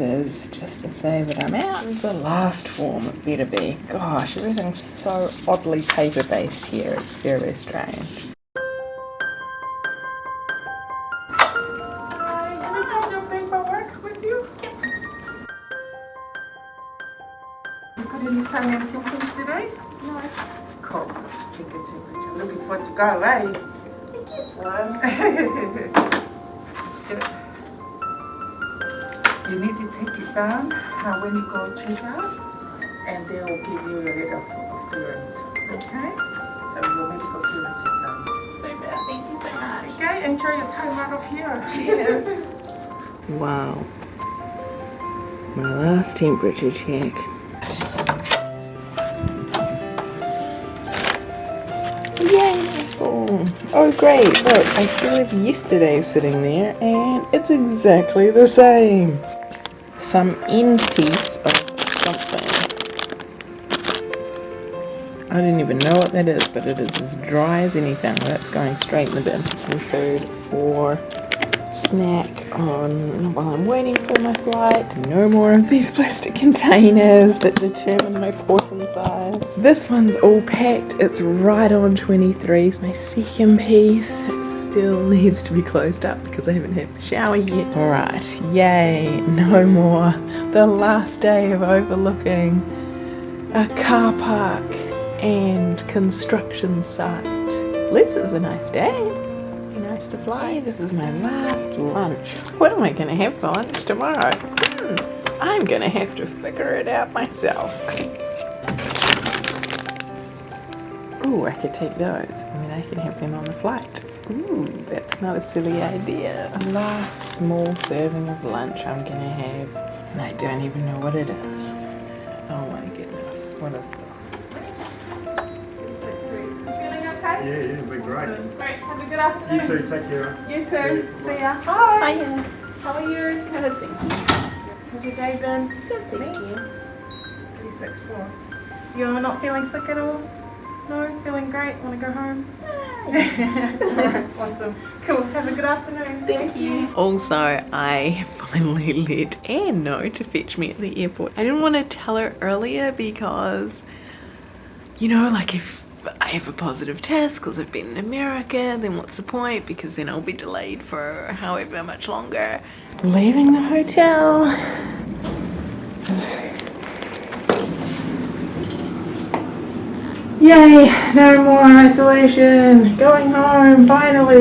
is just to say that I'm out. The last form it better be. Gosh, everything's so oddly paper based here. It's very strange. Any sign and symptoms today? No. Cool. Let's take a temperature. Looking forward to go, right? I guess so. good. You need to take it down uh, when you go check out, and they will give you a letter of, of clearance. Okay? So your medical clearance is done. Super. Thank you so much. Okay, enjoy your time out of here. Cheers. Wow. My last temperature check. Yay! Oh, oh great, look, I still have yesterday sitting there and it's exactly the same. Some end piece of something. I didn't even know what that is, but it is as dry as anything. That's going straight in the bin. Some food for snack on while I'm waiting for my flight. No more of these plastic containers that determine my portion size. This one's all packed. It's right on 23. My second piece still needs to be closed up because I haven't had a shower yet. Alright, yay, no more. The last day of overlooking a car park and construction site. This is a nice day Be nice to fly. Hey, this is my last lunch. What am I going to have for lunch tomorrow? Hmm, I'm going to have to figure it out myself. Ooh, I could take those. I mean, I can have them on the flight. Ooh, that's not a silly idea. Last small serving of lunch I'm going to have, and I don't even know what it is. Oh my goodness, what is this? Yeah, yeah, it'll be great. Great. Have a good afternoon. You too, take care. You too. Yeah, See ya. Hi. Hiya. How are you? Good, thank you. How's your day been? So thank you. 364. You're not feeling sick at all? No? Feeling great? Want to go home? Alright, awesome. Cool. Have a good afternoon. Thank you. Also, I finally let Anne know to fetch me at the airport. I didn't want to tell her earlier because, you know, like if I have a positive test because I've been in America, then what's the point? Because then I'll be delayed for however much longer. Leaving the hotel. Yay, no more isolation. Going home, finally.